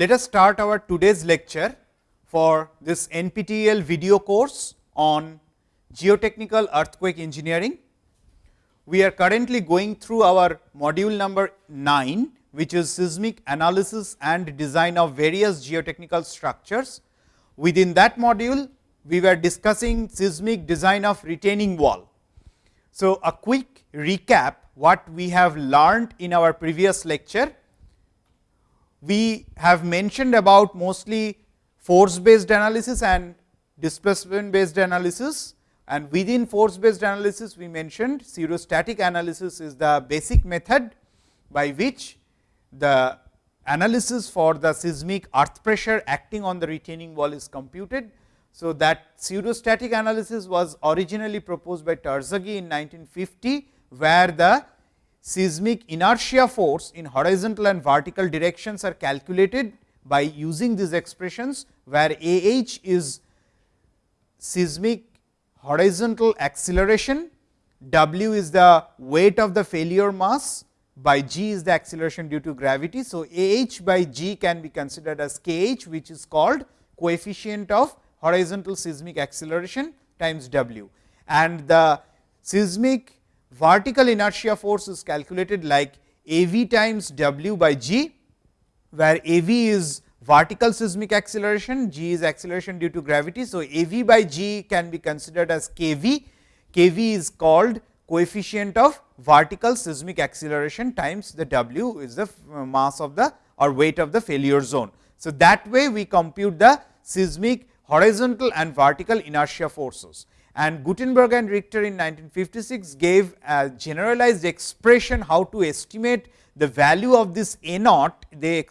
Let us start our today's lecture for this NPTEL video course on geotechnical earthquake engineering. We are currently going through our module number 9, which is seismic analysis and design of various geotechnical structures. Within that module, we were discussing seismic design of retaining wall. So, a quick recap what we have learned in our previous lecture. We have mentioned about mostly force based analysis and displacement based analysis and within force based analysis we mentioned pseudostatic analysis is the basic method by which the analysis for the seismic earth pressure acting on the retaining wall is computed. So, that pseudostatic analysis was originally proposed by Terzaghi in 1950, where the seismic inertia force in horizontal and vertical directions are calculated by using these expressions, where A h is seismic horizontal acceleration, W is the weight of the failure mass by g is the acceleration due to gravity. So, A h by g can be considered as k h which is called coefficient of horizontal seismic acceleration times w. And the seismic vertical inertia force is calculated like A v times w by g, where A v is vertical seismic acceleration, g is acceleration due to gravity. So, A v by g can be considered as k v, k v is called coefficient of vertical seismic acceleration times the w is the uh, mass of the or weight of the failure zone. So, that way we compute the seismic horizontal and vertical inertia forces. And Gutenberg and Richter in 1956 gave a generalized expression how to estimate the value of this A naught. They,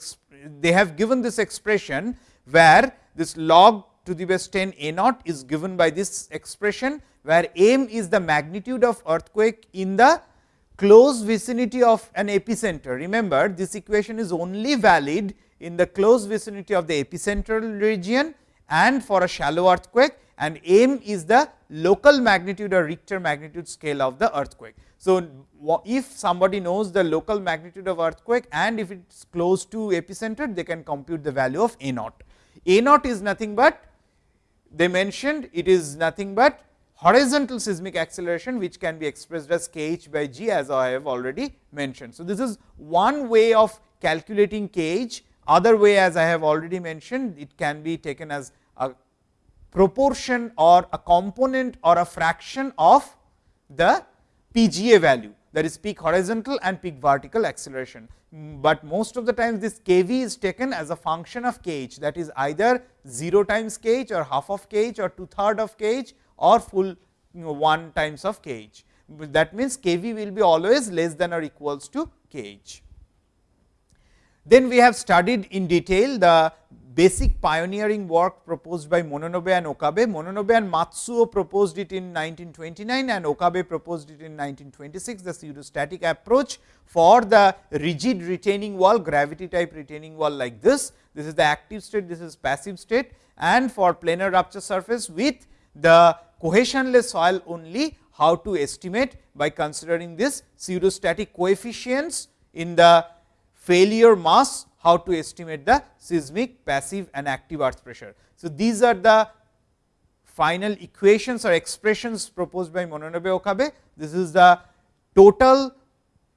they have given this expression, where this log to the base 10 A naught is given by this expression, where m is the magnitude of earthquake in the close vicinity of an epicenter. Remember this equation is only valid in the close vicinity of the epicentral region and for a shallow earthquake and m is the local magnitude or Richter magnitude scale of the earthquake. So, if somebody knows the local magnitude of earthquake and if it is close to epicenter, they can compute the value of A naught. A naught is nothing but they mentioned it is nothing but horizontal seismic acceleration, which can be expressed as k h by g as I have already mentioned. So, this is one way of calculating k h, other way as I have already mentioned, it can be taken as a proportion or a component or a fraction of the PGA value that is peak horizontal and peak vertical acceleration. But most of the times this kV is taken as a function of kh that is either 0 times kh or half of kh or two third of kh or full you know, 1 times of kh. That means, kV will be always less than or equals to kh. Then we have studied in detail the basic pioneering work proposed by Mononobe and Okabe. Mononobe and Matsuo proposed it in 1929 and Okabe proposed it in 1926, the pseudostatic approach for the rigid retaining wall, gravity type retaining wall like this. This is the active state, this is passive state and for planar rupture surface with the cohesionless soil only how to estimate by considering this pseudostatic coefficients in the failure mass how to estimate the seismic passive and active earth pressure. So, these are the final equations or expressions proposed by Mononobe Okabe. This is the total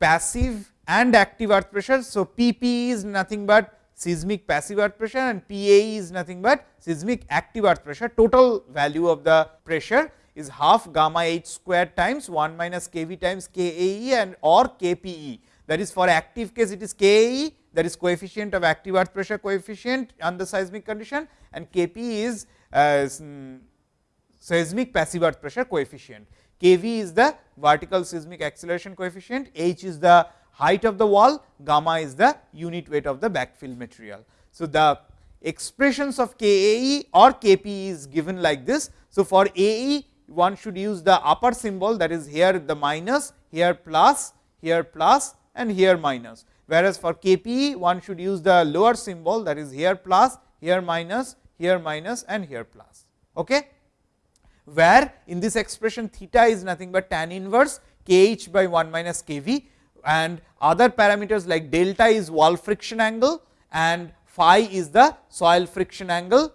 passive and active earth pressure. So, P p is nothing but seismic passive earth pressure and P a is nothing but seismic active earth pressure. Total value of the pressure is half gamma h square times 1 minus k v times k a e and or k p e. That is for active case it is k a e that is coefficient of active earth pressure coefficient under seismic condition and K p is uh, seismic passive earth pressure coefficient. K v is the vertical seismic acceleration coefficient, h is the height of the wall, gamma is the unit weight of the backfill material. So, the expressions of K A E or K P is given like this. So, for A E one should use the upper symbol that is here the minus, here plus, here plus and here minus whereas for Kp one should use the lower symbol that is here plus, here minus, here minus and here plus. Okay? Where in this expression theta is nothing but tan inverse kh by 1 minus kv and other parameters like delta is wall friction angle and phi is the soil friction angle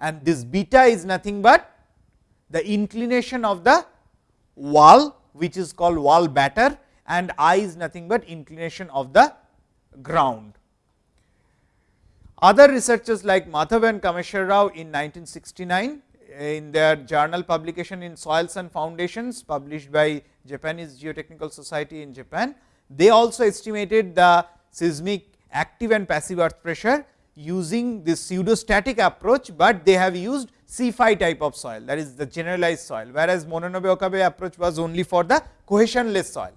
and this beta is nothing but the inclination of the wall which is called wall batter and i is nothing but inclination of the ground. Other researchers like Madhav and Kameshwar Rao in 1969 in their journal publication in soils and foundations published by Japanese Geotechnical Society in Japan. They also estimated the seismic active and passive earth pressure using this pseudostatic approach, but they have used C phi type of soil that is the generalized soil, whereas Mononobe Okabe approach was only for the cohesionless soil.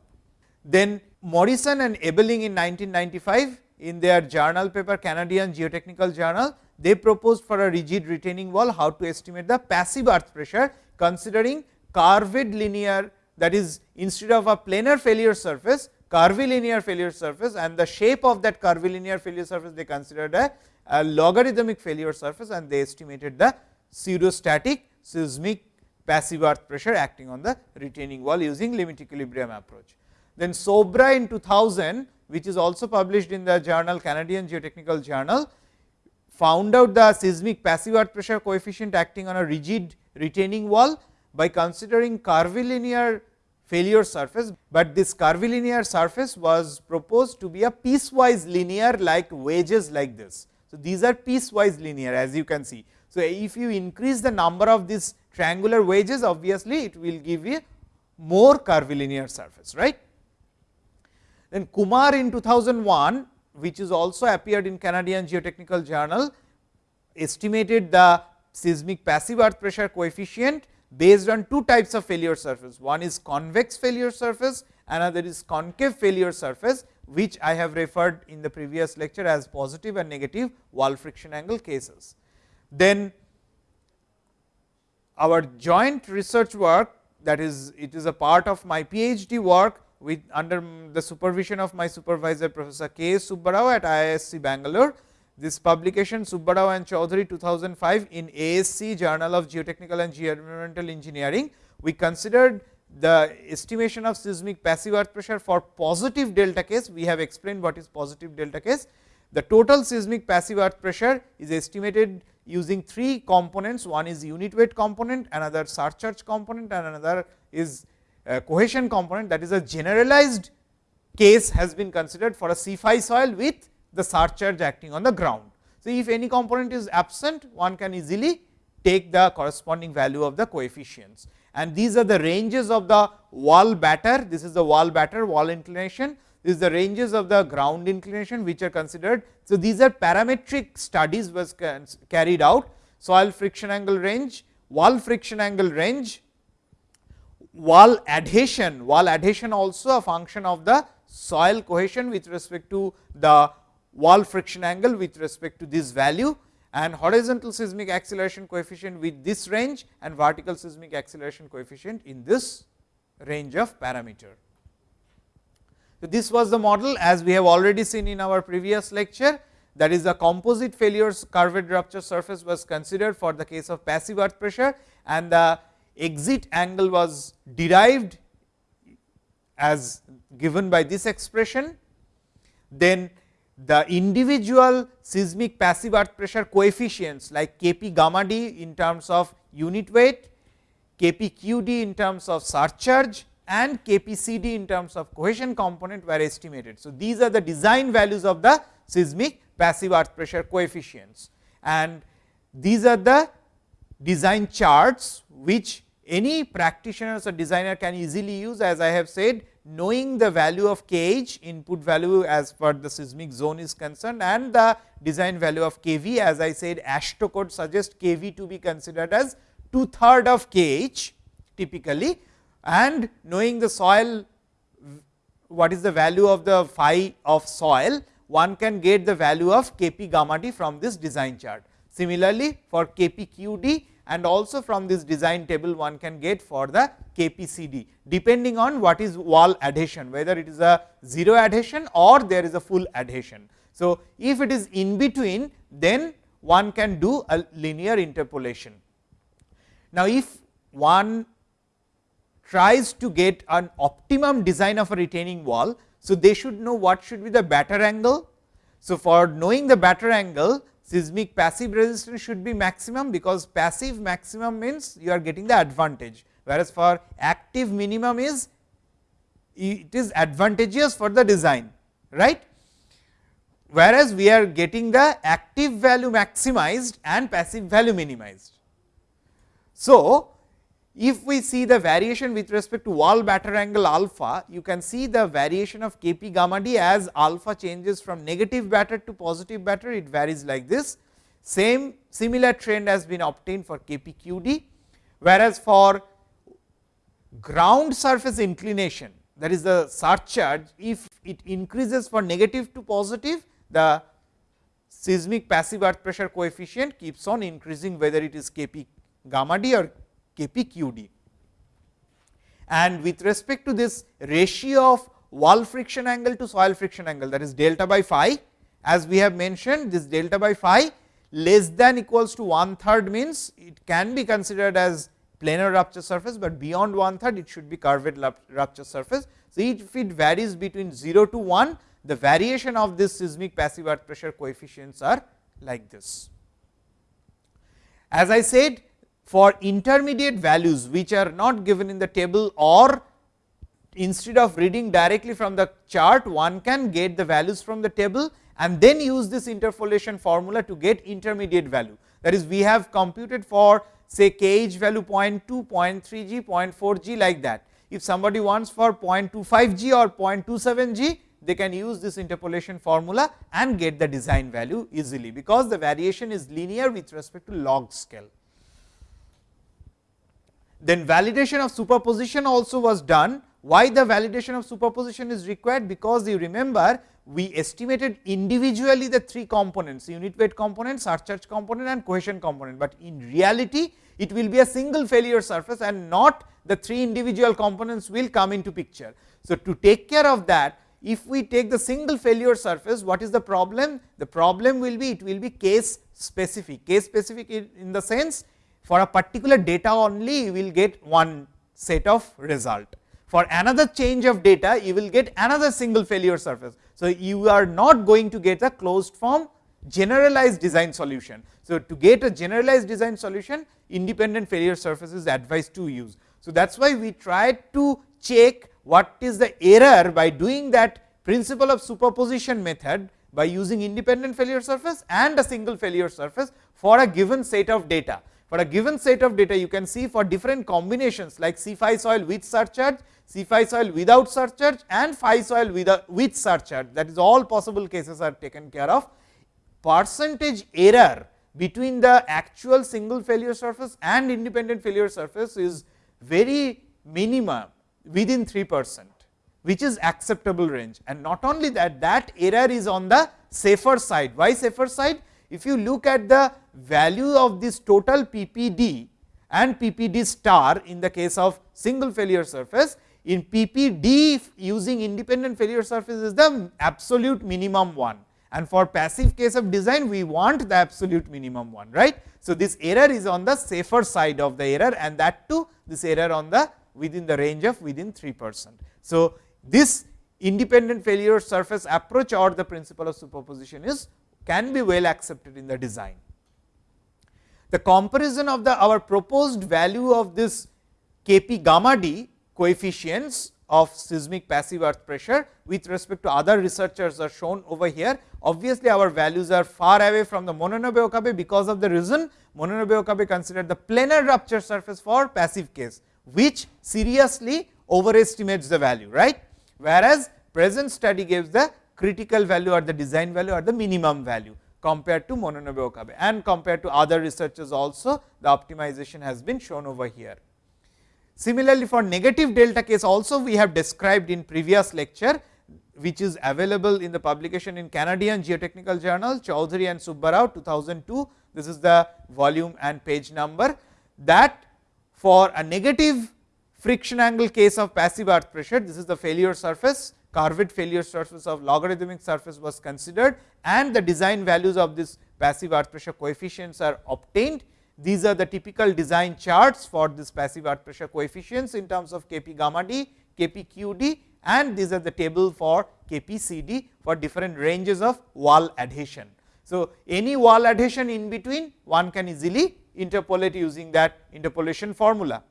Then Morrison and Ebeling in 1995 in their journal paper Canadian Geotechnical Journal, they proposed for a rigid retaining wall how to estimate the passive earth pressure considering curved linear that is instead of a planar failure surface curvilinear failure surface and the shape of that curvilinear failure surface they considered a, a logarithmic failure surface and they estimated the pseudostatic seismic passive earth pressure acting on the retaining wall using limit equilibrium approach. Then Soubra in 2000 which is also published in the journal Canadian Geotechnical Journal found out the seismic passive earth pressure coefficient acting on a rigid retaining wall by considering curvilinear failure surface, but this curvilinear surface was proposed to be a piecewise linear like wedges like this. So, these are piecewise linear as you can see. So, if you increase the number of these triangular wedges obviously, it will give you more curvilinear surface right. Then Kumar in 2001 which is also appeared in Canadian Geotechnical Journal estimated the seismic passive earth pressure coefficient based on two types of failure surface. One is convex failure surface, another is concave failure surface, which I have referred in the previous lecture as positive and negative wall friction angle cases. Then our joint research work that is it is a part of my PhD work with under the supervision of my supervisor Professor K. Subbarao at IISc Bangalore this publication Subbarao and Choudhury 2005 in ASCE Journal of Geotechnical and Geoenvironmental Engineering. We considered the estimation of seismic passive earth pressure for positive delta case. We have explained what is positive delta case. The total seismic passive earth pressure is estimated using three components. One is unit weight component, another surcharge component and another is Uh, cohesion component that is a generalized case has been considered for a C phi soil with the surcharge acting on the ground. So, if any component is absent one can easily take the corresponding value of the coefficients and these are the ranges of the wall batter, this is the wall batter wall inclination, this is the ranges of the ground inclination which are considered. So, these are parametric studies was carried out soil friction angle range, wall friction angle range, wall adhesion, wall adhesion also a function of the soil cohesion with respect to the wall friction angle with respect to this value and horizontal seismic acceleration coefficient with this range and vertical seismic acceleration coefficient in this range of parameter. So, this was the model as we have already seen in our previous lecture that is the composite failures curved rupture surface was considered for the case of passive earth pressure and the exit angle was derived as given by this expression. Then the individual seismic passive earth pressure coefficients like K p gamma d in terms of unit weight, K p q d in terms of surcharge and K p c d in terms of cohesion component were estimated. So, these are the design values of the seismic passive earth pressure coefficients and these are the design charts which any practitioners or designer can easily use as I have said knowing the value of kh input value as per the seismic zone is concerned and the design value of kV as I said AASHTO code suggests kV to be considered as two third of kh typically and knowing the soil what is the value of the phi of soil one can get the value of Kp gamma d from this design chart. Similarly, for Kp qd and also from this design table one can get for the KPCD depending on what is wall adhesion whether it is a 0 adhesion or there is a full adhesion. So, if it is in between then one can do a linear interpolation. Now, if one tries to get an optimum design of a retaining wall. So, they should know what should be the batter angle. So, for knowing the batter angle seismic passive resistance should be maximum, because passive maximum means you are getting the advantage, whereas for active minimum is it is advantageous for the design right. Whereas, we are getting the active value maximized and passive value minimized. So, if we see the variation with respect to wall batter angle alpha, you can see the variation of K p gamma d as alpha changes from negative batter to positive batter, it varies like this. Same similar trend has been obtained for K p q d, whereas for ground surface inclination that is the surcharge, if it increases for negative to positive, the seismic passive earth pressure coefficient keeps on increasing whether it is K p gamma d or Kpqd. And with respect to this ratio of wall friction angle to soil friction angle that is delta by phi, as we have mentioned this delta by phi less than equals to one third means it can be considered as planar rupture surface, but beyond one third it should be curved rupture surface. So, if it varies between 0 to 1 the variation of this seismic passive earth pressure coefficients are like this. As I said for intermediate values which are not given in the table or instead of reading directly from the chart one can get the values from the table and then use this interpolation formula to get intermediate value. That is we have computed for say k h value 0.2, 0.3 g, 0.4 g like that. If somebody wants for 0.25 g or 0.27 g, they can use this interpolation formula and get the design value easily, because the variation is linear with respect to log scale. Then validation of superposition also was done. Why the validation of superposition is required? Because you remember we estimated individually the three components unit weight component, surcharge component and cohesion component, but in reality it will be a single failure surface and not the three individual components will come into picture. So, to take care of that if we take the single failure surface what is the problem? The problem will be it will be case specific, case specific in the sense for a particular data only you will get one set of result. For another change of data you will get another single failure surface. So, you are not going to get a closed form generalized design solution. So, to get a generalized design solution independent failure surface is advised to use. So, that is why we try to check what is the error by doing that principle of superposition method by using independent failure surface and a single failure surface for a given set of data for a given set of data you can see for different combinations like C phi soil with surcharge, C phi soil without surcharge and phi soil without with surcharge that is all possible cases are taken care of. Percentage error between the actual single failure surface and independent failure surface is very minimum within 3 percent which is acceptable range and not only that that error is on the safer side. Why safer side? If you look at the value of this total PPD and PPD star in the case of single failure surface, in PPD using independent failure surface is the absolute minimum one and for passive case of design we want the absolute minimum one right. So, this error is on the safer side of the error and that too this error on the within the range of within 3 percent. So, this independent failure surface approach or the principle of superposition is can be well accepted in the design. The comparison of the our proposed value of this K p gamma d coefficients of seismic passive earth pressure with respect to other researchers are shown over here. Obviously, our values are far away from the Mononobe Okabe because of the reason Mononobe Okabe considered the planar rupture surface for passive case, which seriously overestimates the value right. Whereas, present study gives the critical value or the design value or the minimum value compared to Mononobe Okabe and compared to other researchers also the optimization has been shown over here. Similarly, for negative delta case also we have described in previous lecture which is available in the publication in Canadian Geotechnical Journal Choudhury and Subbarao 2002. This is the volume and page number that for a negative friction angle case of passive earth pressure, this is the failure surface curved failure surface of logarithmic surface was considered and the design values of this passive earth pressure coefficients are obtained. These are the typical design charts for this passive earth pressure coefficients in terms of K p gamma d, K p q d and these are the table for KPCD for different ranges of wall adhesion. So, any wall adhesion in between one can easily interpolate using that interpolation formula.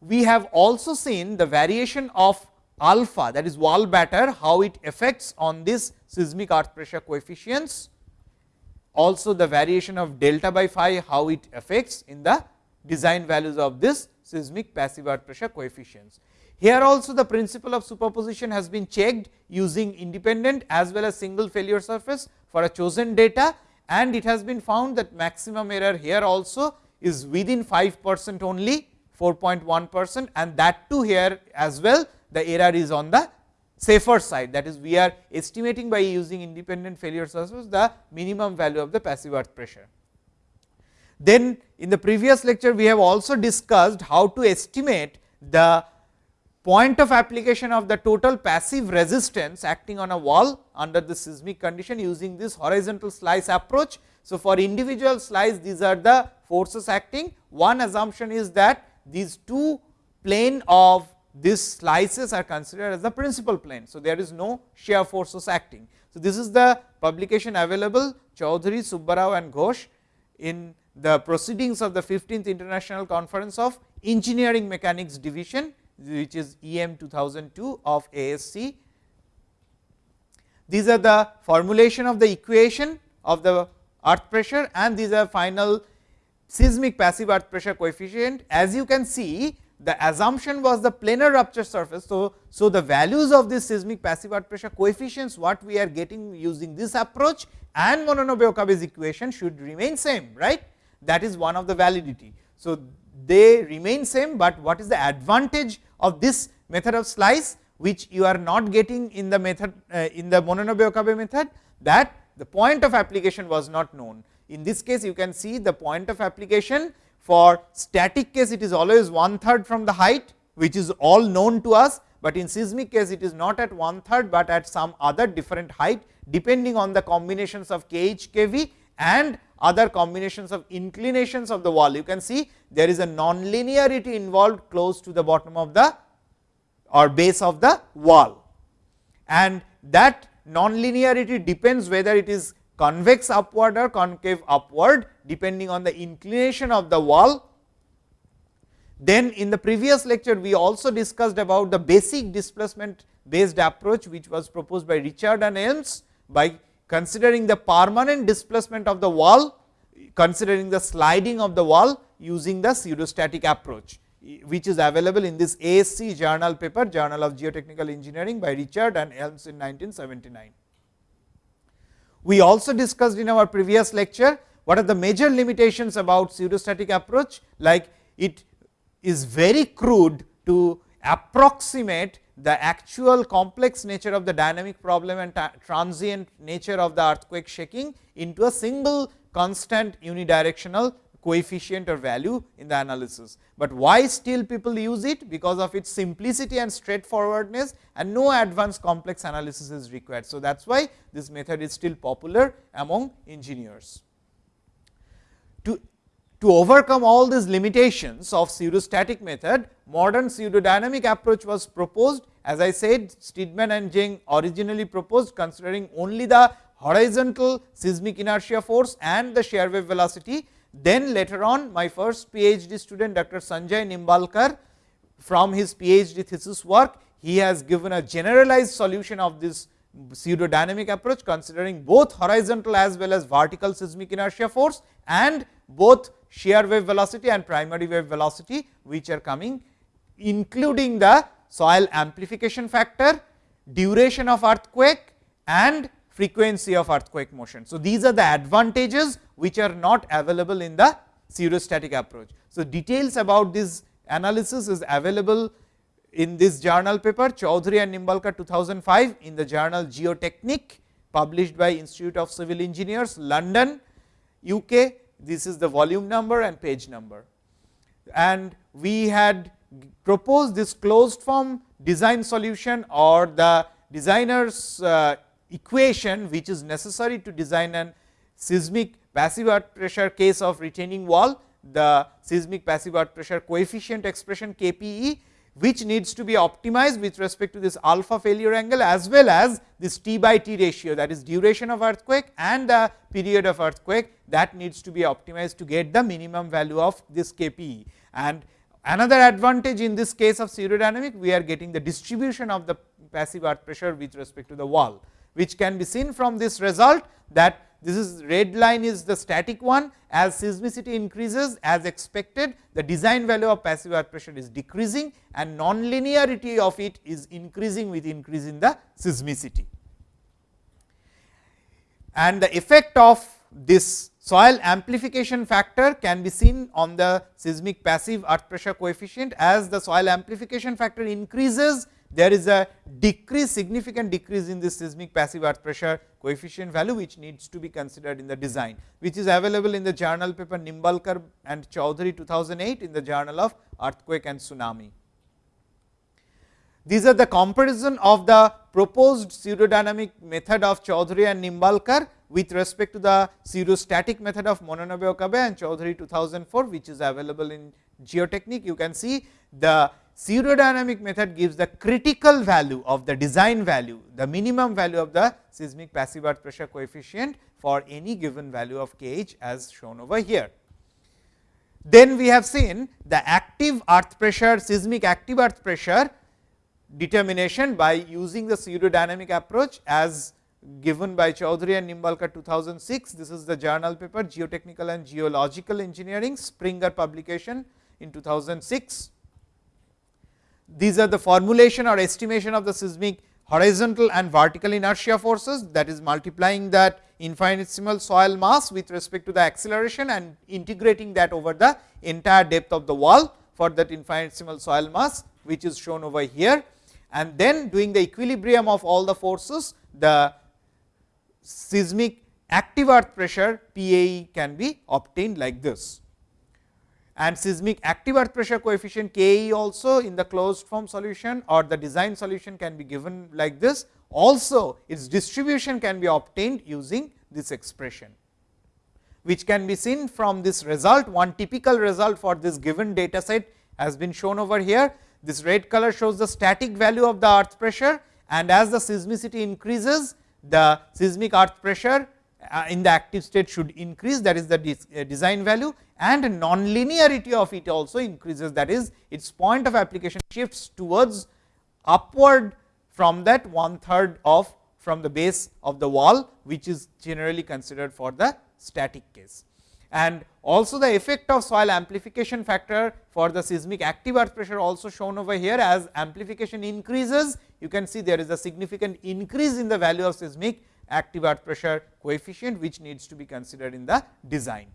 We have also seen the variation of alpha that is wall batter how it affects on this seismic earth pressure coefficients also the variation of delta by phi how it affects in the design values of this seismic passive earth pressure coefficients. Here also the principle of superposition has been checked using independent as well as single failure surface for a chosen data and it has been found that maximum error here also is within 5 percent only 4.1 percent and that too here as well the error is on the safer side that is we are estimating by using independent failure sources the minimum value of the passive earth pressure. Then in the previous lecture we have also discussed how to estimate the point of application of the total passive resistance acting on a wall under the seismic condition using this horizontal slice approach. So, for individual slice these are the forces acting one assumption is that these two plane of these slices are considered as the principal plane. So, there is no shear forces acting. So, this is the publication available Choudhury, Subbarao and Ghosh in the proceedings of the 15th International Conference of Engineering Mechanics Division, which is EM 2002 of ASCE. These are the formulation of the equation of the earth pressure and these are final seismic passive earth pressure coefficient. As you can see, the assumption was the planar rupture surface. So, so the values of this seismic passive earth pressure coefficients what we are getting using this approach and Mononobe Okabe's equation should remain same right that is one of the validity. So, they remain same, but what is the advantage of this method of slice which you are not getting in the method uh, in the Mononobe Okabe method that the point of application was not known. In this case you can see the point of application for static case it is always one third from the height which is all known to us, but in seismic case it is not at one third, but at some other different height depending on the combinations of kh kv and other combinations of inclinations of the wall. You can see there is a non-linearity involved close to the bottom of the or base of the wall and that non-linearity depends whether it is convex upward or concave upward depending on the inclination of the wall. Then in the previous lecture we also discussed about the basic displacement based approach which was proposed by Richard and Elms by considering the permanent displacement of the wall considering the sliding of the wall using the pseudostatic approach which is available in this ASCE journal paper Journal of Geotechnical Engineering by Richard and Elms in 1979. We also discussed in our previous lecture what are the major limitations about pseudostatic approach like it is very crude to approximate the actual complex nature of the dynamic problem and transient nature of the earthquake shaking into a single constant unidirectional coefficient or value in the analysis. But why still people use it? Because of its simplicity and straightforwardness and no advanced complex analysis is required. So, that is why this method is still popular among engineers. To, to overcome all these limitations of pseudostatic method, modern pseudodynamic approach was proposed. As I said, Steedman and Zeng originally proposed considering only the horizontal seismic inertia force and the shear wave velocity then later on my first PhD student Dr. Sanjay Nimbalkar from his PhD thesis work, he has given a generalized solution of this pseudodynamic approach considering both horizontal as well as vertical seismic inertia force and both shear wave velocity and primary wave velocity which are coming including the soil amplification factor, duration of earthquake and frequency of earthquake motion. So, these are the advantages which are not available in the pseudostatic approach. So, details about this analysis is available in this journal paper Choudhury and Nimbalkar 2005 in the journal Geotechnique published by Institute of Civil Engineers London UK. This is the volume number and page number. And we had proposed this closed form design solution or the designers uh, equation which is necessary to design an seismic passive earth pressure case of retaining wall, the seismic passive earth pressure coefficient expression KPE, which needs to be optimized with respect to this alpha failure angle as well as this T by T ratio that is duration of earthquake and the period of earthquake that needs to be optimized to get the minimum value of this KPE. And another advantage in this case of pseudodynamic we are getting the distribution of the passive earth pressure with respect to the wall, which can be seen from this result that this is red line is the static one as seismicity increases as expected the design value of passive earth pressure is decreasing and non-linearity of it is increasing with increase in the seismicity. And the effect of this soil amplification factor can be seen on the seismic passive earth pressure coefficient as the soil amplification factor increases there is a decrease significant decrease in this seismic passive earth pressure coefficient value which needs to be considered in the design, which is available in the journal paper Nimbalkar and Choudhury 2008 in the journal of earthquake and tsunami. These are the comparison of the proposed pseudodynamic method of Choudhury and Nimbalkar with respect to the pseudostatic method of Mononobe Okabe and Choudhury 2004, which is available in Geotechnique. You can see the pseudodynamic method gives the critical value of the design value, the minimum value of the seismic passive earth pressure coefficient for any given value of kh as shown over here. Then we have seen the active earth pressure, seismic active earth pressure determination by using the pseudodynamic approach as given by Choudhury and Nimbalkar 2006. This is the journal paper Geotechnical and Geological Engineering Springer publication in 2006 these are the formulation or estimation of the seismic horizontal and vertical inertia forces that is multiplying that infinitesimal soil mass with respect to the acceleration and integrating that over the entire depth of the wall for that infinitesimal soil mass which is shown over here. And then doing the equilibrium of all the forces the seismic active earth pressure PAE can be obtained like this and seismic active earth pressure coefficient Ke also in the closed form solution or the design solution can be given like this. Also its distribution can be obtained using this expression, which can be seen from this result. One typical result for this given data set has been shown over here. This red color shows the static value of the earth pressure and as the seismicity increases, the seismic earth pressure in the active state should increase that is the uh, design value and non-linearity of it also increases that is its point of application shifts towards upward from that one third of from the base of the wall which is generally considered for the static case. And also the effect of soil amplification factor for the seismic active earth pressure also shown over here as amplification increases you can see there is a significant increase in the value of seismic active earth pressure coefficient which needs to be considered in the design.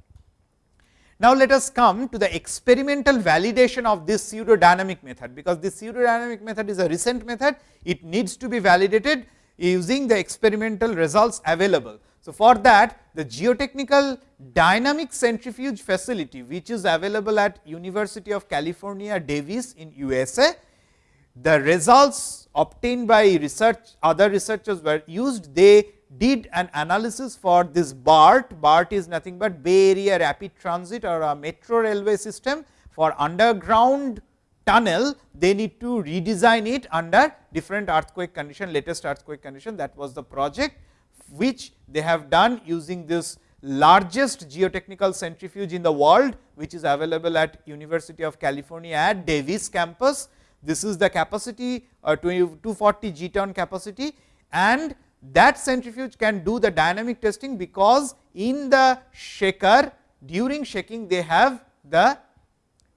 Now, let us come to the experimental validation of this pseudodynamic method, because this pseudodynamic method is a recent method, it needs to be validated using the experimental results available. So, for that the geotechnical dynamic centrifuge facility, which is available at University of California Davis in USA, the results obtained by research other researchers were used, they did an analysis for this BART. BART is nothing but Bay Area Rapid Transit or a metro railway system for underground tunnel, they need to redesign it under different earthquake condition, latest earthquake condition that was the project, which they have done using this largest geotechnical centrifuge in the world, which is available at University of California at Davis campus. This is the capacity uh, 240 G ton capacity and that centrifuge can do the dynamic testing, because in the shaker during shaking they have the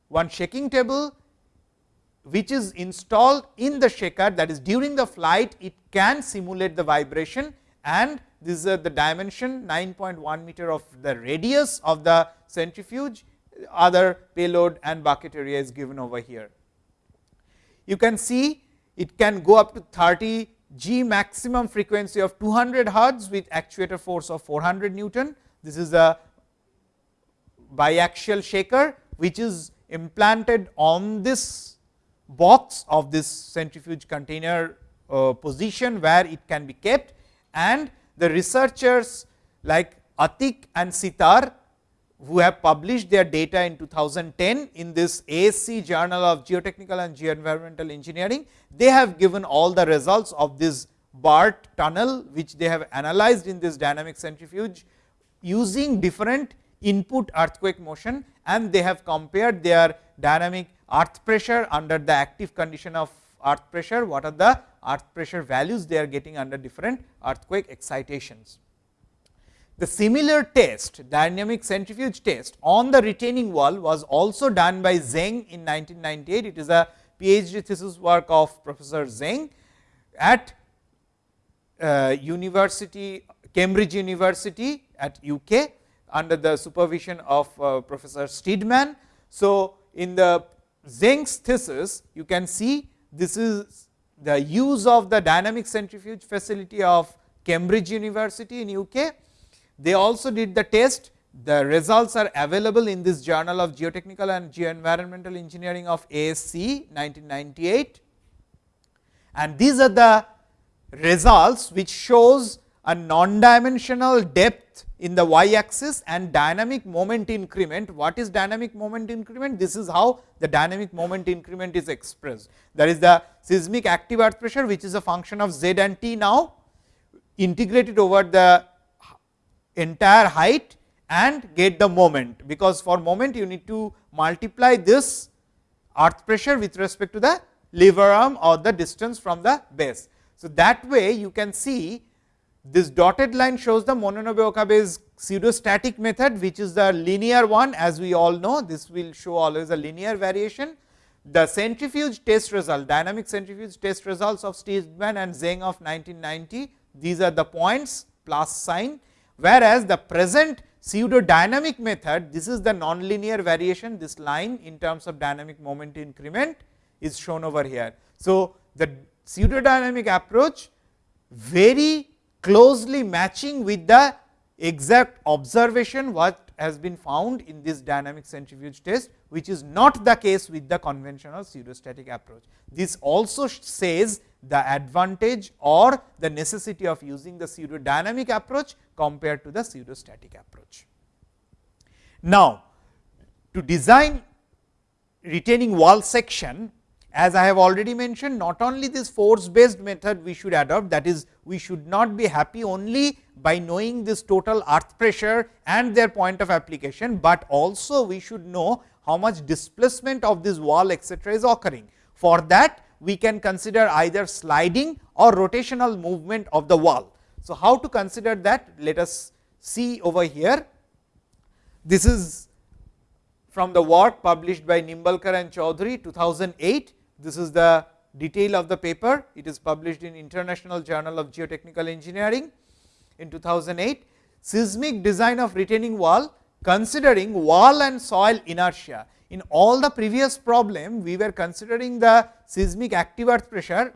one shaking table which is installed in the shaker that is during the flight it can simulate the vibration and this is uh, the dimension 9.1 meter of the radius of the centrifuge other payload and bucket area is given over here. You can see it can go up to 30 G maximum frequency of 200 hertz with actuator force of 400 Newton. This is a biaxial shaker, which is implanted on this box of this centrifuge container uh, position, where it can be kept and the researchers like Atik and Sitar who have published their data in 2010 in this ASCE Journal of Geotechnical and Geoenvironmental Engineering. They have given all the results of this BART tunnel, which they have analyzed in this dynamic centrifuge using different input earthquake motion and they have compared their dynamic earth pressure under the active condition of earth pressure, what are the earth pressure values they are getting under different earthquake excitations. The similar test dynamic centrifuge test on the retaining wall was also done by Zeng in 1998. It is a PhD thesis work of Professor Zeng at uh, University Cambridge University at UK under the supervision of uh, Professor Steedman. So, in the Zeng's thesis you can see this is the use of the dynamic centrifuge facility of Cambridge University in UK they also did the test, the results are available in this journal of geotechnical and geoenvironmental engineering of ASCE 1998. And these are the results which shows a non-dimensional depth in the y axis and dynamic moment increment. What is dynamic moment increment? This is how the dynamic moment increment is expressed. That is the seismic active earth pressure, which is a function of z and t now integrated over the entire height and get the moment, because for moment you need to multiply this earth pressure with respect to the lever arm or the distance from the base. So, that way you can see this dotted line shows the Mononobe Okabe's pseudostatic method, which is the linear one as we all know this will show always a linear variation. The centrifuge test result dynamic centrifuge test results of Steedman and Zeng of 1990 these are the points plus sign whereas, the present pseudo dynamic method this is the nonlinear variation this line in terms of dynamic moment increment is shown over here. So, the pseudo dynamic approach very closely matching with the exact observation what has been found in this dynamic centrifuge test, which is not the case with the conventional pseudostatic approach. This also says the advantage or the necessity of using the pseudodynamic approach compared to the pseudostatic approach. Now, to design retaining wall section as I have already mentioned not only this force based method we should adopt that is we should not be happy only by knowing this total earth pressure and their point of application, but also we should know how much displacement of this wall etcetera is occurring. For that we can consider either sliding or rotational movement of the wall. So, how to consider that? Let us see over here. This is from the work published by Nimbalkar and Choudhury 2008. This is the detail of the paper. It is published in International Journal of Geotechnical Engineering in 2008. Seismic design of retaining wall considering wall and soil inertia. In all the previous problem, we were considering the seismic active earth pressure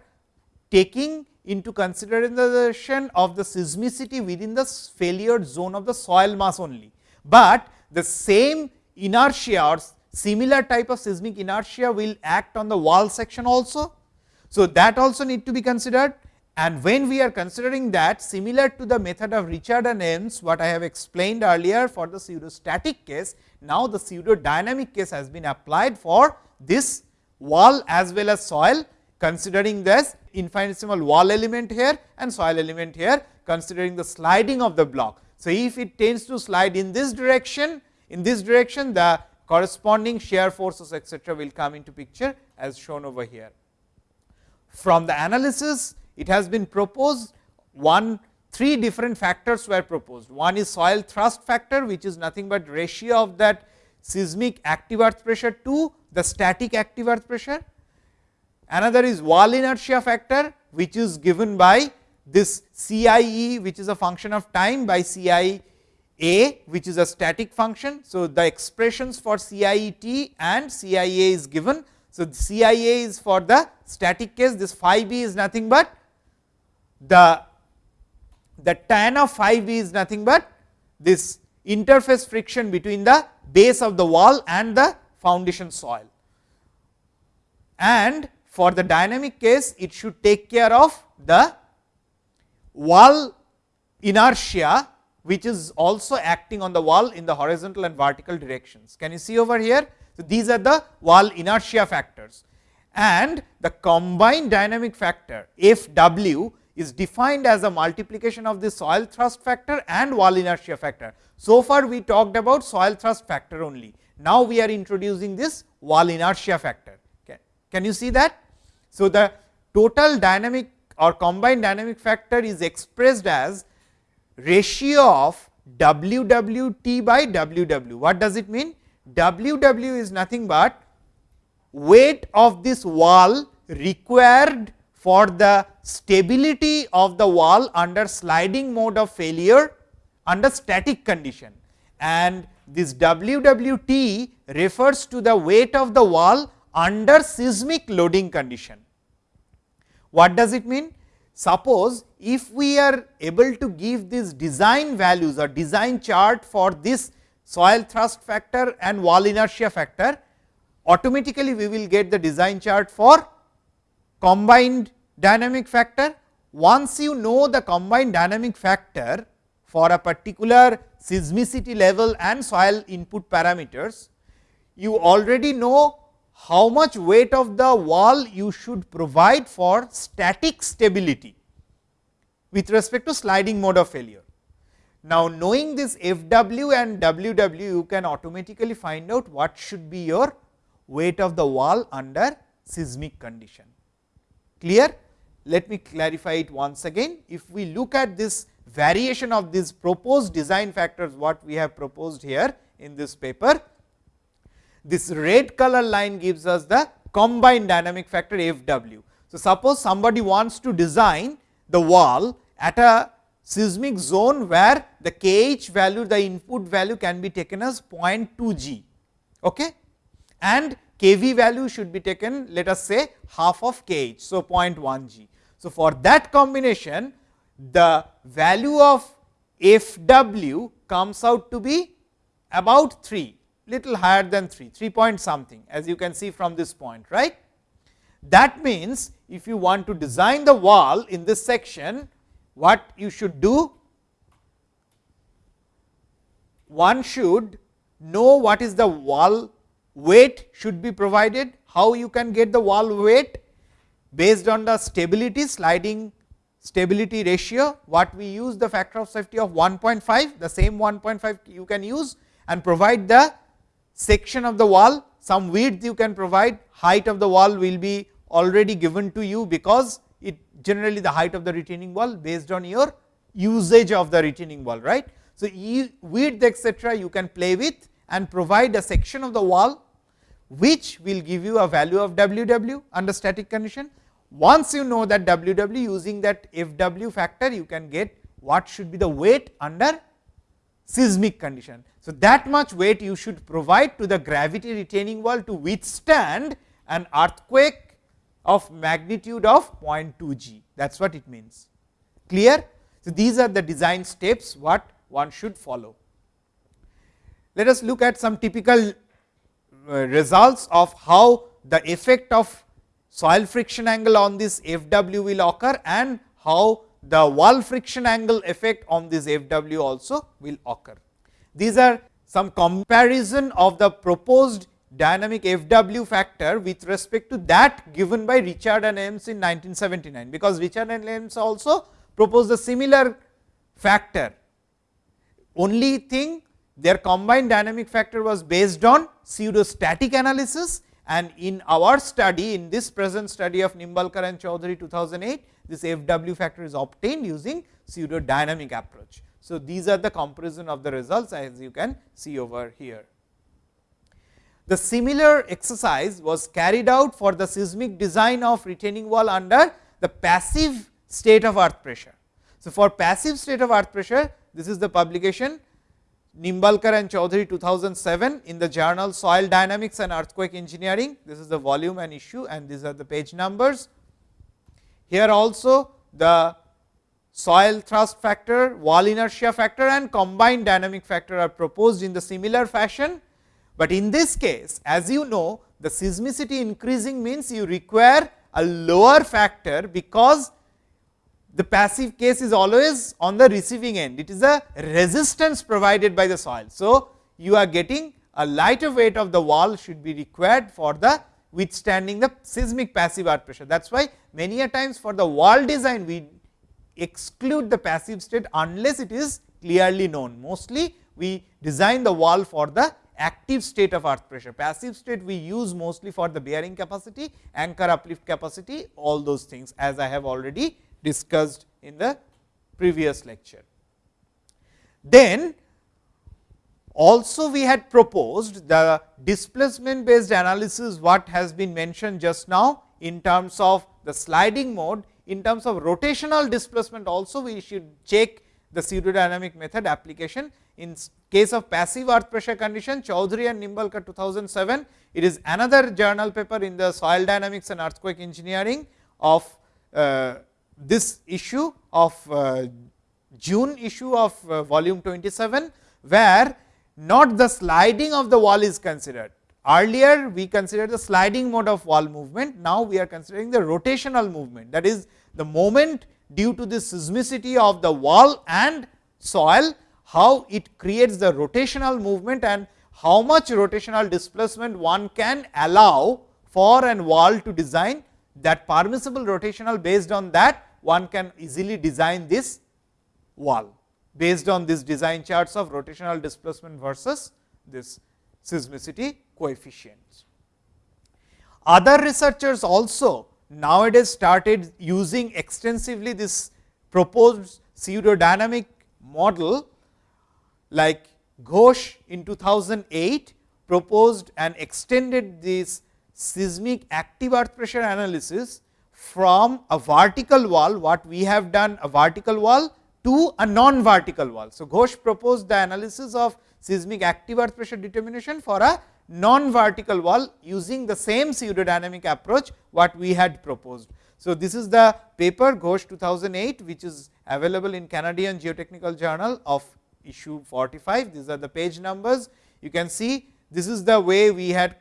taking into consideration of the seismicity within the failure zone of the soil mass only. But the same inertia or similar type of seismic inertia will act on the wall section also. So, that also need to be considered and when we are considering that similar to the method of Richard and what I have explained earlier for the pseudostatic case, now the pseudo dynamic case has been applied for this wall as well as soil considering this infinitesimal wall element here and soil element here considering the sliding of the block. So, if it tends to slide in this direction in this direction the corresponding shear forces etcetera will come into picture as shown over here. From the analysis it has been proposed one three different factors were proposed. One is soil thrust factor which is nothing but ratio of that seismic active earth pressure to the static active earth pressure. Another is wall inertia factor which is given by this CIE which is a function of time by CI A which is a static function. So, the expressions for CIET and CIA is given. So, CIA is for the static case this phi b is nothing but the, the tan of phi b is nothing but this interface friction between the base of the wall and the foundation soil. And for the dynamic case, it should take care of the wall inertia which is also acting on the wall in the horizontal and vertical directions. Can you see over here? So, these are the wall inertia factors and the combined dynamic factor F w is defined as a multiplication of the soil thrust factor and wall inertia factor. So far we talked about soil thrust factor only. Now, we are introducing this wall inertia factor. Can you see that? So, the total dynamic or combined dynamic factor is expressed as ratio of W w t by W w. What does it mean? W w is nothing but weight of this wall required for the stability of the wall under sliding mode of failure under static condition and this WWT refers to the weight of the wall under seismic loading condition. What does it mean? Suppose if we are able to give these design values or design chart for this soil thrust factor and wall inertia factor, automatically we will get the design chart for combined dynamic factor. Once you know the combined dynamic factor for a particular seismicity level and soil input parameters, you already know how much weight of the wall you should provide for static stability with respect to sliding mode of failure. Now, knowing this F w and W w, you can automatically find out what should be your weight of the wall under seismic condition. Clear? Let me clarify it once again. If we look at this variation of these proposed design factors, what we have proposed here in this paper, this red color line gives us the combined dynamic factor F w. So, suppose somebody wants to design the wall at a seismic zone where the kh value the input value can be taken as 0.2 g. Okay? and kV value should be taken let us say half of kh. So, 0.1 g. So, for that combination the value of f w comes out to be about 3 little higher than 3 3 point something as you can see from this point right. That means, if you want to design the wall in this section what you should do one should know what is the wall weight should be provided. How you can get the wall weight? Based on the stability sliding stability ratio, what we use the factor of safety of 1.5, the same 1.5 you can use and provide the section of the wall, some width you can provide, height of the wall will be already given to you, because it generally the height of the retaining wall based on your usage of the retaining wall. right. So, width etcetera you can play with and provide a section of the wall, which will give you a value of W w under static condition. Once you know that W w using that F w factor, you can get what should be the weight under seismic condition. So, that much weight you should provide to the gravity retaining wall to withstand an earthquake of magnitude of 0.2 g that is what it means clear. So, these are the design steps what one should follow. Let us look at some typical uh, results of how the effect of soil friction angle on this F w will occur and how the wall friction angle effect on this F w also will occur. These are some comparison of the proposed dynamic F w factor with respect to that given by Richard and Elms in 1979, because Richard and Elms also proposed a similar factor. Only thing their combined dynamic factor was based on pseudostatic analysis and in our study in this present study of Nimbalkar and Choudhury 2008 this F w factor is obtained using pseudo dynamic approach. So, these are the comparison of the results as you can see over here. The similar exercise was carried out for the seismic design of retaining wall under the passive state of earth pressure. So, for passive state of earth pressure this is the publication Nimbalkar and Choudhury 2007 in the journal Soil Dynamics and Earthquake Engineering. This is the volume and issue and these are the page numbers. Here also the soil thrust factor, wall inertia factor and combined dynamic factor are proposed in the similar fashion. But in this case as you know the seismicity increasing means you require a lower factor because the passive case is always on the receiving end. It is a resistance provided by the soil. So, you are getting a lighter weight of the wall should be required for the withstanding the seismic passive earth pressure. That is why many a times for the wall design we exclude the passive state unless it is clearly known. Mostly we design the wall for the active state of earth pressure. Passive state we use mostly for the bearing capacity, anchor uplift capacity, all those things as I have already discussed in the previous lecture. Then also we had proposed the displacement based analysis what has been mentioned just now in terms of the sliding mode in terms of rotational displacement also we should check the pseudodynamic method application. In case of passive earth pressure condition Choudhury and Nimbalkar 2007, it is another journal paper in the soil dynamics and earthquake engineering of uh, this issue of uh, June issue of uh, volume 27, where not the sliding of the wall is considered. Earlier we considered the sliding mode of wall movement, now we are considering the rotational movement that is the moment due to the seismicity of the wall and soil, how it creates the rotational movement and how much rotational displacement one can allow for an wall to design that permissible rotational based on that one can easily design this wall based on this design charts of rotational displacement versus this seismicity coefficients. Other researchers also nowadays started using extensively this proposed pseudodynamic model like Ghosh in 2008 proposed and extended this seismic active earth pressure analysis from a vertical wall what we have done a vertical wall to a non vertical wall. So, Ghosh proposed the analysis of seismic active earth pressure determination for a non vertical wall using the same pseudodynamic approach what we had proposed. So, this is the paper Ghosh 2008 which is available in Canadian Geotechnical Journal of issue 45. These are the page numbers. You can see this is the way we had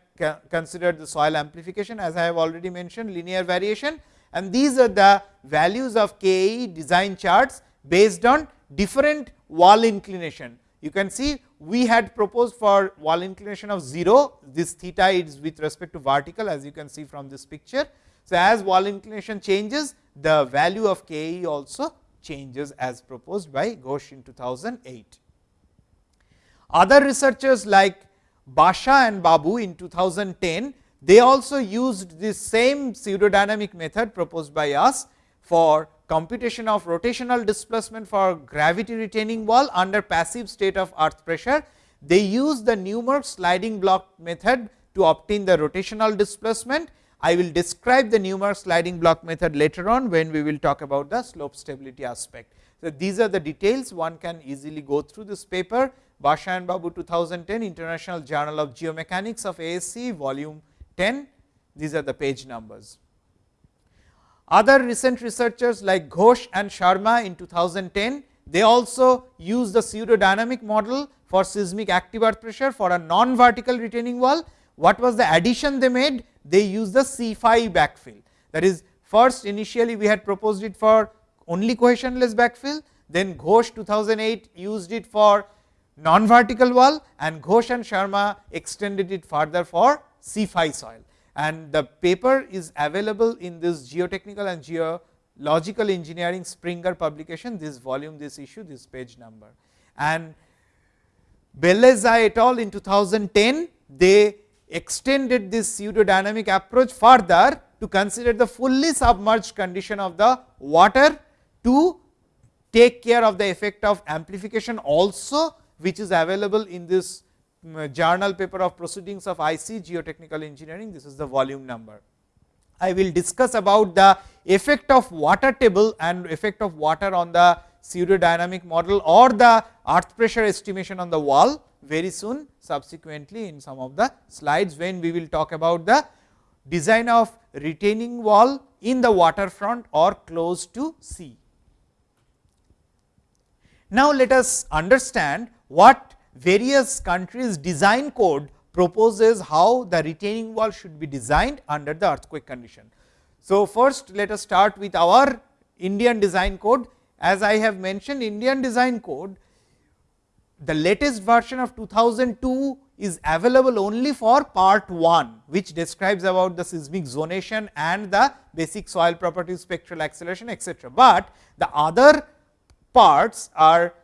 considered the soil amplification as I have already mentioned linear variation and these are the values of Ke design charts based on different wall inclination. You can see we had proposed for wall inclination of 0, this theta is with respect to vertical as you can see from this picture. So, as wall inclination changes the value of Ke also changes as proposed by Ghosh in 2008. Other researchers like Basha and Babu in 2010, they also used this same pseudodynamic method proposed by us for computation of rotational displacement for gravity retaining wall under passive state of earth pressure. They use the Newmark sliding block method to obtain the rotational displacement. I will describe the Newmark sliding block method later on when we will talk about the slope stability aspect. So, these are the details one can easily go through this paper Basha and Babu 2010 International Journal of Geomechanics of ASCE volume 10 these are the page numbers. Other recent researchers like Ghosh and Sharma in 2010, they also use the pseudodynamic model for seismic active earth pressure for a non vertical retaining wall. What was the addition they made? They used the C phi backfill. That is first initially we had proposed it for only cohesionless backfill, then Ghosh 2008 used it for non vertical wall and Ghosh and Sharma extended it further for C phi soil and the paper is available in this geotechnical and geological engineering Springer publication, this volume, this issue, this page number. And Bellezza et al. in 2010, they extended this pseudodynamic approach further to consider the fully submerged condition of the water to take care of the effect of amplification also, which is available in this mm, uh, journal paper of proceedings of ICE geotechnical engineering, this is the volume number. I will discuss about the effect of water table and effect of water on the pseudodynamic model or the earth pressure estimation on the wall very soon subsequently in some of the slides when we will talk about the design of retaining wall in the waterfront or close to sea. Now, let us understand what various countries design code proposes how the retaining wall should be designed under the earthquake condition. So, first let us start with our Indian design code. As I have mentioned Indian design code, the latest version of 2002 is available only for part 1, which describes about the seismic zonation and the basic soil properties, spectral acceleration etcetera. But the other parts are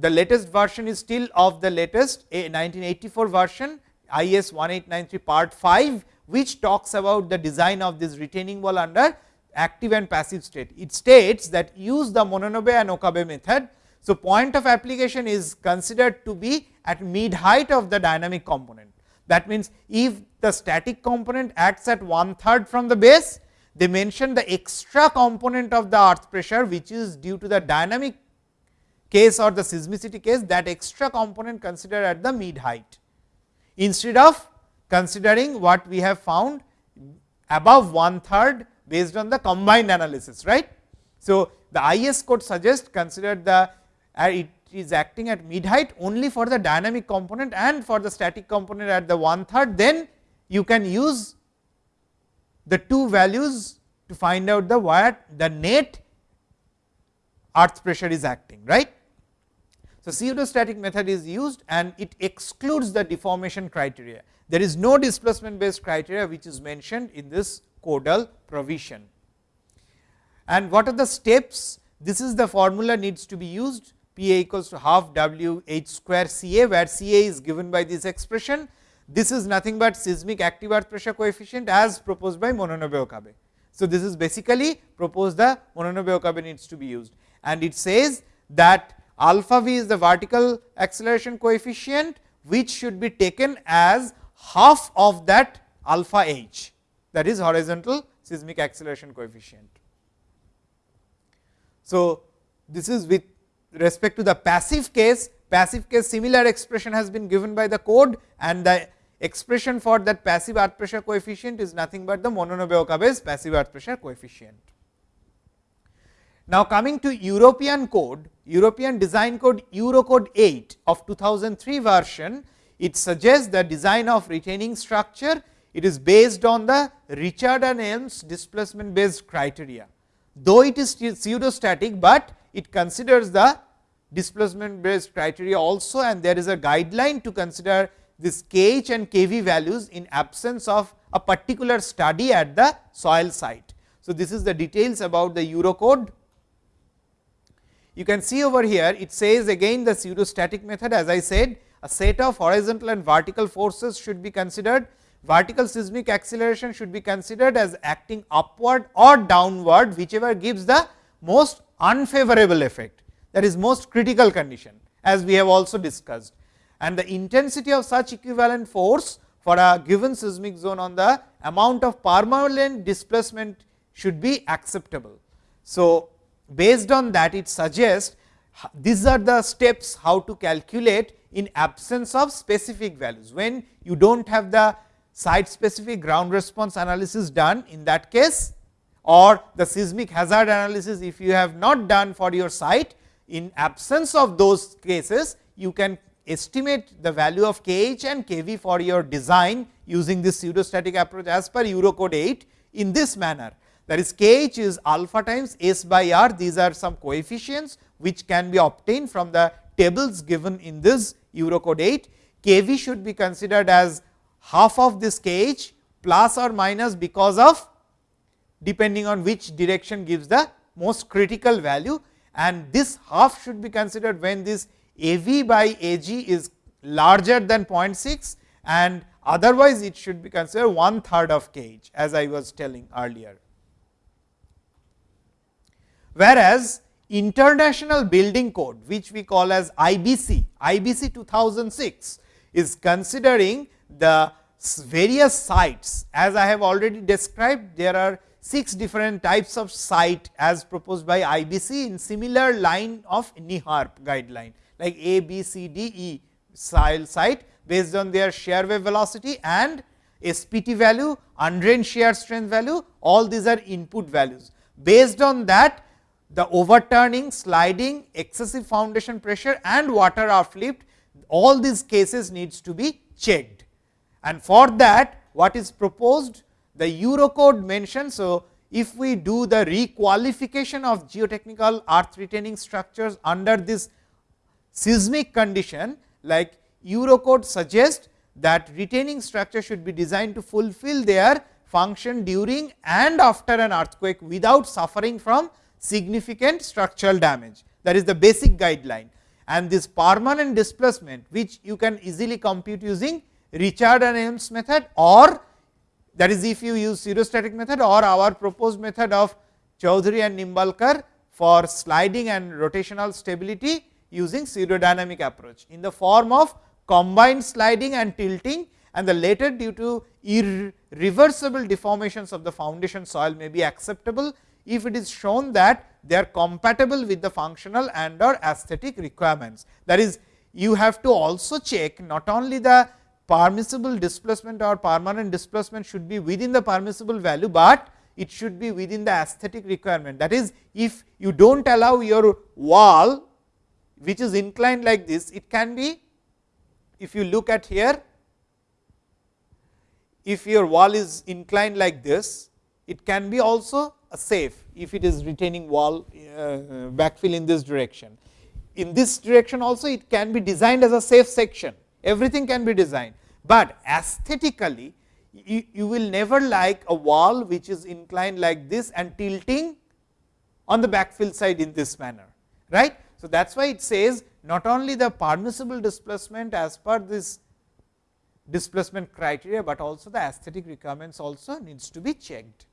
the latest version is still of the latest 1984 version IS 1893 part 5, which talks about the design of this retaining wall under active and passive state. It states that use the Mononobe and Okabe method. So, point of application is considered to be at mid height of the dynamic component. That means, if the static component acts at one third from the base, they mention the extra component of the earth pressure, which is due to the dynamic case or the seismicity case that extra component considered at the mid height, instead of considering what we have found above one third based on the combined analysis. right? So, the IS code suggests consider the uh, it is acting at mid height only for the dynamic component and for the static component at the one third, then you can use the two values to find out the what the net earth pressure is acting. right? So, pseudostatic method is used and it excludes the deformation criteria. There is no displacement based criteria which is mentioned in this codal provision. And what are the steps? This is the formula needs to be used P a equals to half W h square C a, where C a is given by this expression. This is nothing but seismic active earth pressure coefficient as proposed by Mononobe Okabe. So, this is basically proposed the Mononobe Okabe needs to be used and it says that alpha v is the vertical acceleration coefficient, which should be taken as half of that alpha h that is horizontal seismic acceleration coefficient. So, this is with respect to the passive case, passive case similar expression has been given by the code and the expression for that passive earth pressure coefficient is nothing but the Mononobe Okabe's passive earth pressure coefficient. Now, coming to European code, European design code Eurocode 8 of 2003 version, it suggests the design of retaining structure. It is based on the Richard and Elms displacement based criteria. Though it is pseudostatic, but it considers the displacement based criteria also and there is a guideline to consider this kh and kv values in absence of a particular study at the soil site. So, this is the details about the Eurocode you can see over here it says again the pseudostatic method as I said a set of horizontal and vertical forces should be considered. Vertical seismic acceleration should be considered as acting upward or downward whichever gives the most unfavorable effect that is most critical condition as we have also discussed. And the intensity of such equivalent force for a given seismic zone on the amount of permanent displacement should be acceptable. So, based on that it suggests these are the steps how to calculate in absence of specific values. When you do not have the site specific ground response analysis done in that case or the seismic hazard analysis if you have not done for your site in absence of those cases you can estimate the value of kh and kv for your design using this pseudostatic approach as per Eurocode 8 in this manner that is kh is alpha times s by r these are some coefficients which can be obtained from the tables given in this Eurocode 8. kV should be considered as half of this kh plus or minus because of depending on which direction gives the most critical value and this half should be considered when this AV by AG is larger than 0.6 and otherwise it should be considered one third of kh as I was telling earlier. Whereas, international building code which we call as IBC, IBC 2006 is considering the various sites as I have already described there are 6 different types of site as proposed by IBC in similar line of NEHRP guideline like A, B, C, D, E soil site based on their shear wave velocity and SPT value, undrained shear strength value all these are input values. Based on that the overturning, sliding, excessive foundation pressure and water uplift all these cases needs to be checked. And for that what is proposed the Eurocode mentions. So, if we do the requalification of geotechnical earth retaining structures under this seismic condition like Eurocode suggests that retaining structure should be designed to fulfill their function during and after an earthquake without suffering from significant structural damage. That is the basic guideline and this permanent displacement which you can easily compute using Richard and Elms method or that is if you use pseudostatic method or our proposed method of Choudhury and Nimbalkar for sliding and rotational stability using pseudodynamic approach in the form of combined sliding and tilting and the later due to irreversible deformations of the foundation soil may be acceptable, if it is shown that they are compatible with the functional and or aesthetic requirements. That is you have to also check not only the permissible displacement or permanent displacement should be within the permissible value, but it should be within the aesthetic requirement. That is, if you do not allow your wall which is inclined like this, it can be if you look at here, if your wall is inclined like this, it can be also a safe if it is retaining wall uh, backfill in this direction. In this direction also it can be designed as a safe section, everything can be designed, but aesthetically you, you will never like a wall which is inclined like this and tilting on the backfill side in this manner. right? So, that is why it says not only the permissible displacement as per this displacement criteria, but also the aesthetic requirements also needs to be checked.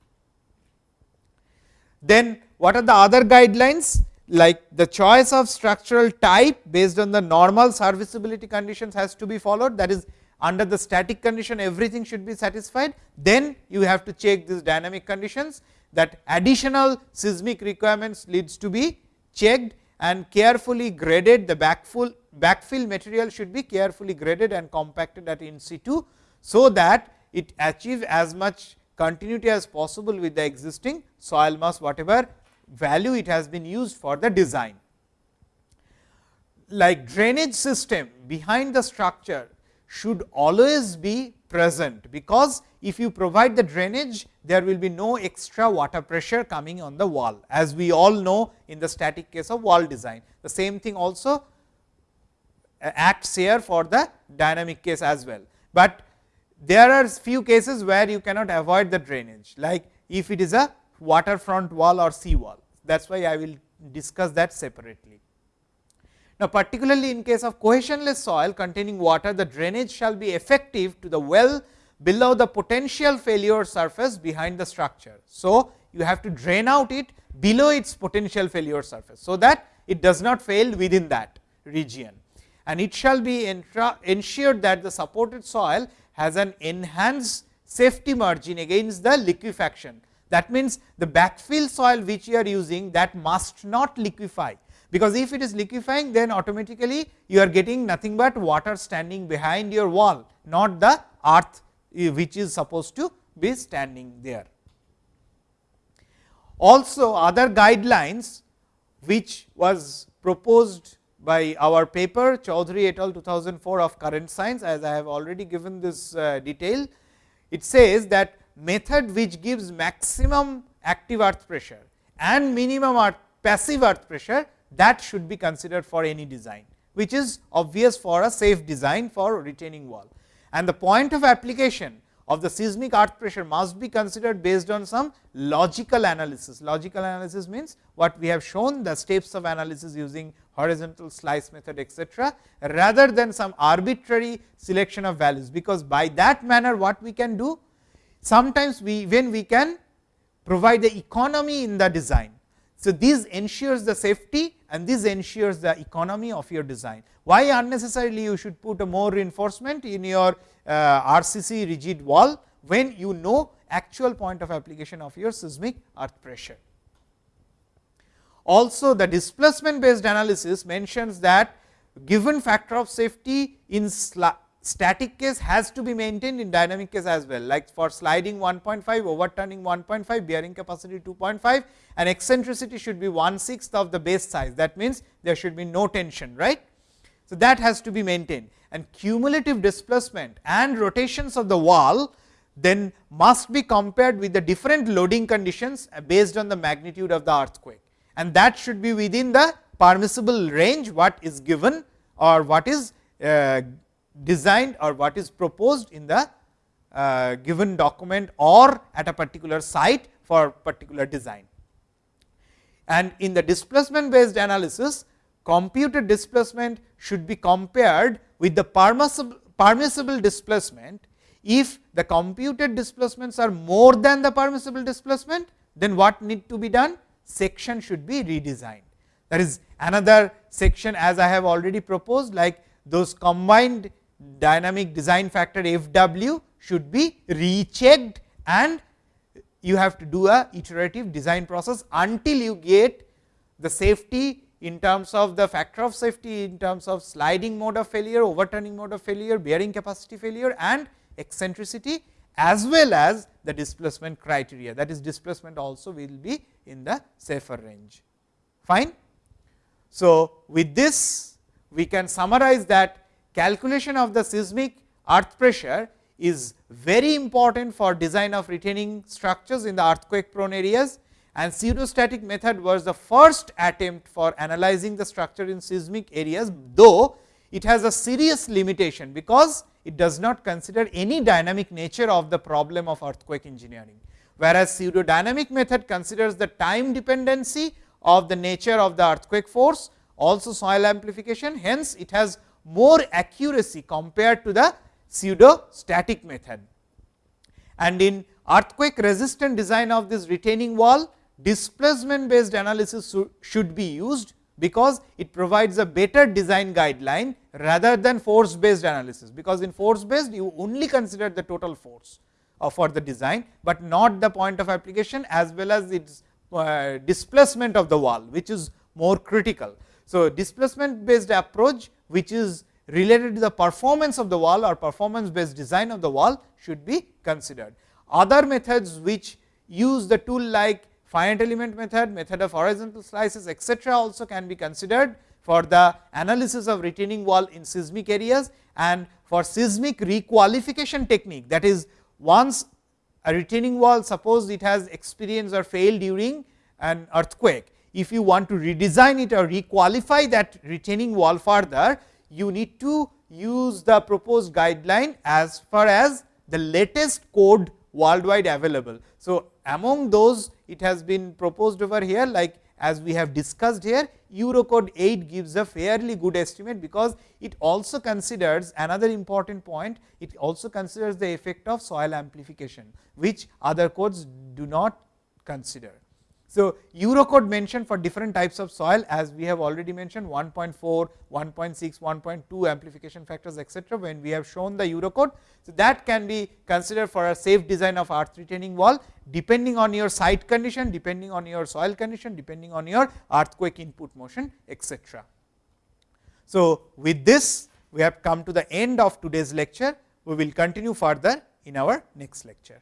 Then what are the other guidelines like the choice of structural type based on the normal serviceability conditions has to be followed that is under the static condition everything should be satisfied. Then you have to check these dynamic conditions that additional seismic requirements leads to be checked and carefully graded the backfill, backfill material should be carefully graded and compacted at in situ. So, that it achieve as much continuity as possible with the existing soil mass whatever value it has been used for the design. Like drainage system behind the structure should always be present, because if you provide the drainage there will be no extra water pressure coming on the wall as we all know in the static case of wall design. The same thing also uh, acts here for the dynamic case as well, but there are few cases where you cannot avoid the drainage like if it is a waterfront wall or sea wall that is why I will discuss that separately. Now, particularly in case of cohesionless soil containing water, the drainage shall be effective to the well below the potential failure surface behind the structure. So, you have to drain out it below its potential failure surface. So, that it does not fail within that region and it shall be ensured that the supported soil has an enhanced safety margin against the liquefaction. That means, the backfill soil which you are using that must not liquefy because if it is liquefying then automatically you are getting nothing but water standing behind your wall not the earth eh, which is supposed to be standing there. Also other guidelines which was proposed by our paper Choudhury et al 2004 of current science as I have already given this uh, detail. It says that method which gives maximum active earth pressure and minimum earth passive earth pressure that should be considered for any design, which is obvious for a safe design for retaining wall. And the point of application of the seismic earth pressure must be considered based on some logical analysis. Logical analysis means what we have shown the steps of analysis using horizontal slice method etcetera, rather than some arbitrary selection of values, because by that manner what we can do sometimes we when we can provide the economy in the design. So, this ensures the safety and this ensures the economy of your design. Why unnecessarily you should put a more reinforcement in your Uh, RCC rigid wall, when you know actual point of application of your seismic earth pressure. Also the displacement based analysis mentions that given factor of safety in static case has to be maintained in dynamic case as well. Like for sliding 1.5 overturning 1.5 bearing capacity 2.5 and eccentricity should be 1 sixth of the base size. That means there should be no tension right? So that has to be maintained and cumulative displacement and rotations of the wall then must be compared with the different loading conditions based on the magnitude of the earthquake and that should be within the permissible range what is given or what is uh, designed or what is proposed in the uh, given document or at a particular site for particular design. And in the displacement based analysis, computed displacement should be compared with the permissible, displacement. If the computed displacements are more than the permissible displacement, then what need to be done? Section should be redesigned. That is another section as I have already proposed like those combined dynamic design factor F w should be rechecked and you have to do a iterative design process until you get the safety in terms of the factor of safety in terms of sliding mode of failure, overturning mode of failure, bearing capacity failure and eccentricity as well as the displacement criteria that is displacement also will be in the safer range. Fine. So, with this we can summarize that calculation of the seismic earth pressure is very important for design of retaining structures in the earthquake prone areas and pseudostatic method was the first attempt for analyzing the structure in seismic areas, though it has a serious limitation, because it does not consider any dynamic nature of the problem of earthquake engineering. Whereas, pseudodynamic method considers the time dependency of the nature of the earthquake force, also soil amplification, hence it has more accuracy compared to the pseudo static method. And in earthquake resistant design of this retaining wall, displacement based analysis should be used, because it provides a better design guideline rather than force based analysis, because in force based you only consider the total force uh, for the design, but not the point of application as well as its uh, displacement of the wall, which is more critical. So, displacement based approach, which is related to the performance of the wall or performance based design of the wall should be considered. Other methods which use the tool like finite element method, method of horizontal slices etc., also can be considered for the analysis of retaining wall in seismic areas and for seismic requalification technique that is once a retaining wall suppose it has experienced or failed during an earthquake. If you want to redesign it or requalify that retaining wall further, you need to use the proposed guideline as far as the latest code worldwide available. So, among those it has been proposed over here like as we have discussed here Eurocode 8 gives a fairly good estimate, because it also considers another important point it also considers the effect of soil amplification, which other codes do not consider. So, Eurocode mentioned for different types of soil as we have already mentioned 1.4, 1.6, 1.2 amplification factors etc., when we have shown the Eurocode. So, that can be considered for a safe design of earth retaining wall depending on your site condition, depending on your soil condition, depending on your earthquake input motion etc. So, with this we have come to the end of today's lecture, we will continue further in our next lecture.